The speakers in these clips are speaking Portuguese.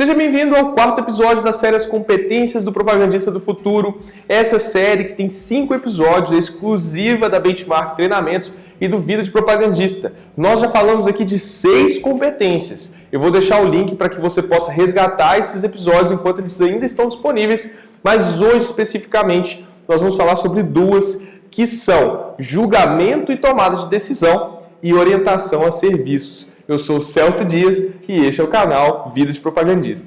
Seja bem-vindo ao quarto episódio da série As Competências do Propagandista do Futuro. Essa série que tem cinco episódios, exclusiva da Benchmark Treinamentos e do Vida de Propagandista. Nós já falamos aqui de seis competências. Eu vou deixar o link para que você possa resgatar esses episódios enquanto eles ainda estão disponíveis, mas hoje especificamente nós vamos falar sobre duas que são julgamento e tomada de decisão e orientação a serviços. Eu sou Celso Dias e este é o canal Vida de Propagandista.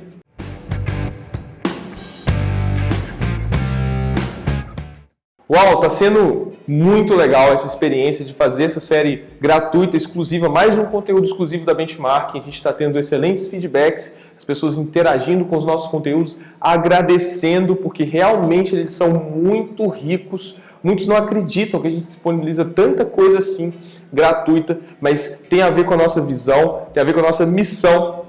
Uau, tá sendo muito legal essa experiência de fazer essa série gratuita, exclusiva, mais um conteúdo exclusivo da Benchmark. A gente está tendo excelentes feedbacks, as pessoas interagindo com os nossos conteúdos, agradecendo, porque realmente eles são muito ricos. Muitos não acreditam que a gente disponibiliza tanta coisa assim gratuita, mas tem a ver com a nossa visão, tem a ver com a nossa missão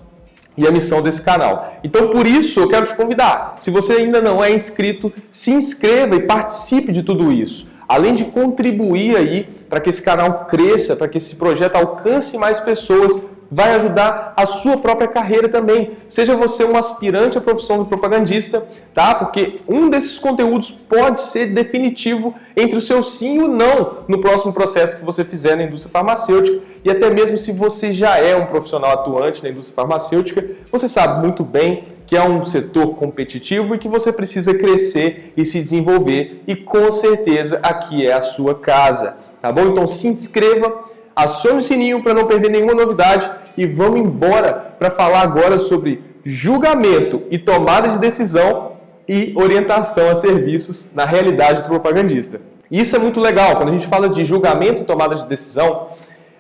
e a missão desse canal. Então, por isso, eu quero te convidar. Se você ainda não é inscrito, se inscreva e participe de tudo isso. Além de contribuir aí para que esse canal cresça, para que esse projeto alcance mais pessoas, vai ajudar a sua própria carreira também. Seja você um aspirante à profissão de propagandista, tá? Porque um desses conteúdos pode ser definitivo entre o seu sim e o não no próximo processo que você fizer na indústria farmacêutica. E até mesmo se você já é um profissional atuante na indústria farmacêutica, você sabe muito bem que é um setor competitivo e que você precisa crescer e se desenvolver. E com certeza aqui é a sua casa, tá bom? Então se inscreva acione o sininho para não perder nenhuma novidade e vamos embora para falar agora sobre julgamento e tomada de decisão e orientação a serviços na realidade do propagandista. Isso é muito legal, quando a gente fala de julgamento e tomada de decisão,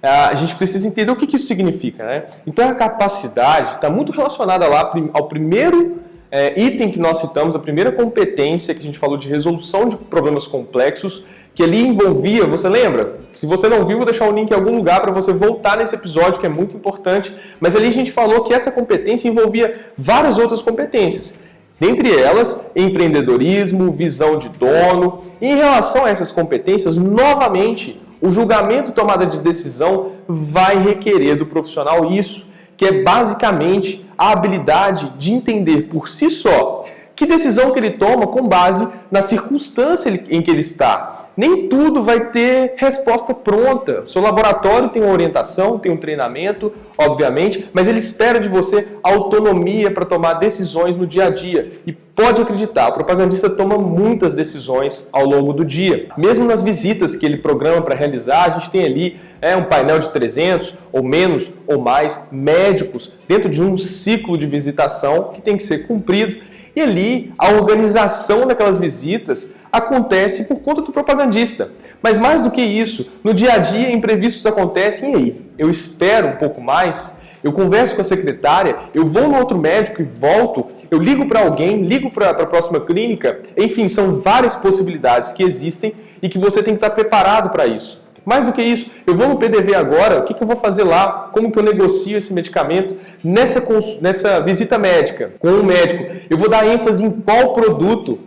a gente precisa entender o que isso significa. Né? Então a capacidade está muito relacionada lá ao primeiro é, item que nós citamos, a primeira competência que a gente falou de resolução de problemas complexos, que ali envolvia, você lembra? Se você não viu, vou deixar o link em algum lugar para você voltar nesse episódio, que é muito importante. Mas ali a gente falou que essa competência envolvia várias outras competências. Dentre elas, empreendedorismo, visão de dono. E em relação a essas competências, novamente, o julgamento tomada de decisão vai requerer do profissional isso, que é basicamente a habilidade de entender por si só que decisão que ele toma com base na circunstância em que ele está nem tudo vai ter resposta pronta. O seu laboratório tem uma orientação, tem um treinamento, obviamente, mas ele espera de você autonomia para tomar decisões no dia a dia. E pode acreditar, o propagandista toma muitas decisões ao longo do dia. Mesmo nas visitas que ele programa para realizar, a gente tem ali é, um painel de 300 ou menos ou mais médicos dentro de um ciclo de visitação que tem que ser cumprido. E ali, a organização daquelas visitas acontece por conta do propagandista. Mas mais do que isso, no dia a dia imprevistos acontecem e aí? Eu espero um pouco mais, eu converso com a secretária, eu vou no outro médico e volto, eu ligo para alguém, ligo para a próxima clínica, enfim, são várias possibilidades que existem e que você tem que estar preparado para isso. Mais do que isso, eu vou no PDV agora, o que, que eu vou fazer lá? Como que eu negocio esse medicamento nessa, nessa visita médica com o médico? Eu vou dar ênfase em qual produto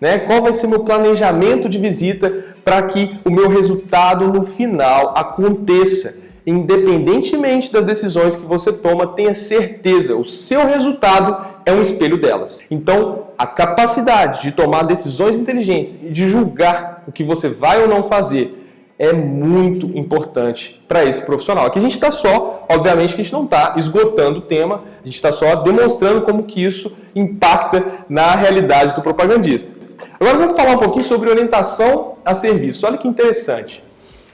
né? Qual vai ser meu planejamento de visita para que o meu resultado no final aconteça? Independentemente das decisões que você toma, tenha certeza, o seu resultado é um espelho delas. Então, a capacidade de tomar decisões inteligentes e de julgar o que você vai ou não fazer é muito importante para esse profissional. Aqui a gente está só, obviamente que a gente não está esgotando o tema, a gente está só demonstrando como que isso impacta na realidade do propagandista. Agora vamos falar um pouquinho sobre orientação a serviço. Olha que interessante.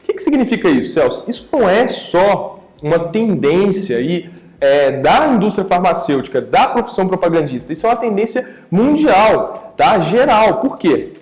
O que, que significa isso, Celso? Isso não é só uma tendência aí, é, da indústria farmacêutica, da profissão propagandista. Isso é uma tendência mundial, tá? geral. Por quê?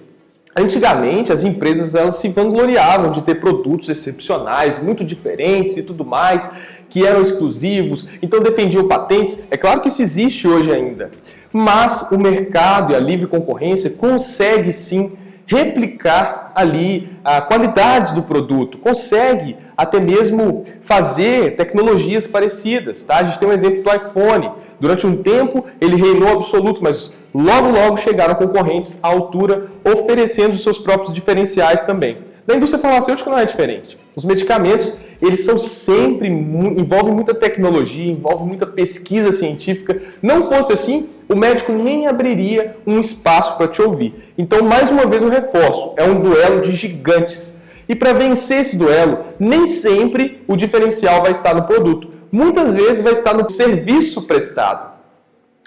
Antigamente, as empresas elas se vangloriavam de ter produtos excepcionais, muito diferentes e tudo mais, que eram exclusivos, então defendiam patentes. É claro que isso existe hoje ainda mas o mercado e a livre concorrência consegue sim replicar ali a qualidade do produto, consegue até mesmo fazer tecnologias parecidas. Tá? A gente tem um exemplo do iPhone. Durante um tempo ele reinou absoluto, mas logo logo chegaram concorrentes à altura oferecendo os seus próprios diferenciais também. Na indústria farmacêutica não é diferente. Os medicamentos eles são sempre, envolvem muita tecnologia, envolvem muita pesquisa científica. Não fosse assim, o médico nem abriria um espaço para te ouvir. Então, mais uma vez, eu reforço, é um duelo de gigantes. E para vencer esse duelo, nem sempre o diferencial vai estar no produto. Muitas vezes vai estar no serviço prestado.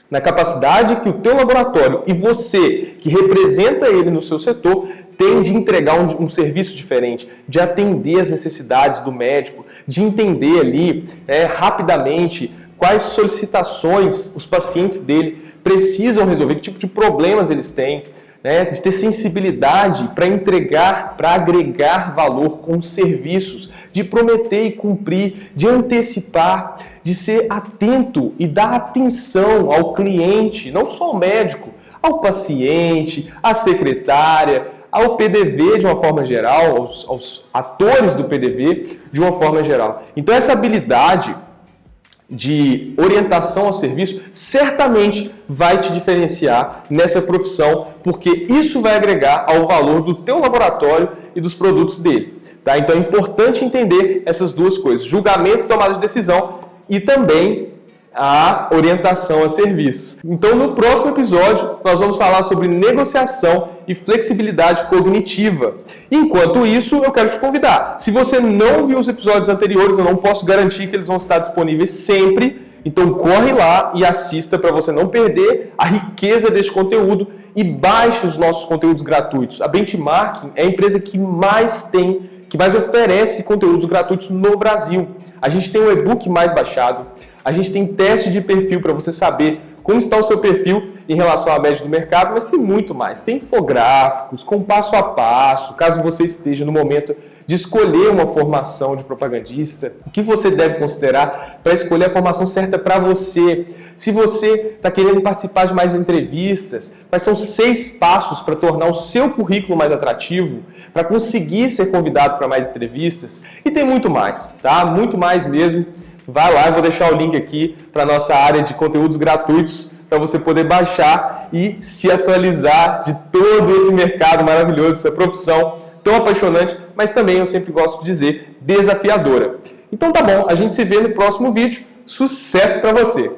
Na capacidade que o teu laboratório e você, que representa ele no seu setor, tem de entregar um, um, serviço diferente, de atender as necessidades do médico, de entender ali é, rapidamente quais solicitações os pacientes dele precisam resolver, que tipo de problemas eles têm, né, de ter sensibilidade para entregar, para agregar valor com os serviços, de prometer e cumprir, de antecipar, de ser atento e dar atenção ao cliente, não só ao médico, ao paciente, à secretária, ao PDV de uma forma geral, aos, aos atores do PDV de uma forma geral. Então essa habilidade de orientação ao serviço certamente vai te diferenciar nessa profissão, porque isso vai agregar ao valor do teu laboratório e dos produtos dele. Tá? Então é importante entender essas duas coisas, julgamento tomada de decisão e também a orientação a serviços. Então, no próximo episódio, nós vamos falar sobre negociação e flexibilidade cognitiva. Enquanto isso, eu quero te convidar. Se você não viu os episódios anteriores, eu não posso garantir que eles vão estar disponíveis sempre. Então, corre lá e assista para você não perder a riqueza deste conteúdo e baixe os nossos conteúdos gratuitos. A Benchmarking é a empresa que mais tem, que mais oferece conteúdos gratuitos no Brasil. A gente tem o e-book mais baixado, a gente tem teste de perfil para você saber como está o seu perfil em relação à média do mercado, mas tem muito mais. Tem infográficos com passo a passo, caso você esteja no momento de escolher uma formação de propagandista, o que você deve considerar para escolher a formação certa para você. Se você está querendo participar de mais entrevistas, quais são seis passos para tornar o seu currículo mais atrativo, para conseguir ser convidado para mais entrevistas, e tem muito mais, tá? Muito mais mesmo. Vai lá, eu vou deixar o link aqui para a nossa área de conteúdos gratuitos para você poder baixar e se atualizar de todo esse mercado maravilhoso, essa profissão tão apaixonante, mas também eu sempre gosto de dizer desafiadora. Então tá bom, a gente se vê no próximo vídeo. Sucesso para você!